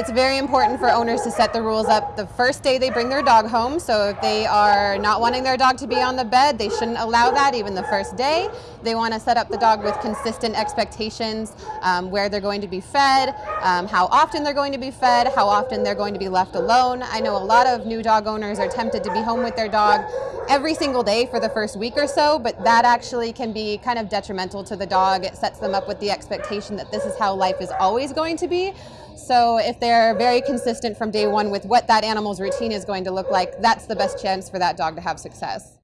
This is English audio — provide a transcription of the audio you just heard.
It's very important for owners to set the rules up the first day they bring their dog home. So if they are not wanting their dog to be on the bed, they shouldn't allow that even the first day. They want to set up the dog with consistent expectations um, where they're going to be fed, um, how often they're going to be fed, how often they're going to be left alone. I know a lot of new dog owners are tempted to be home with their dog every single day for the first week or so, but that actually can be kind of detrimental to the dog. It sets them up with the expectation that this is how life is always going to be. So if they're very consistent from day one with what that animal's routine is going to look like, that's the best chance for that dog to have success.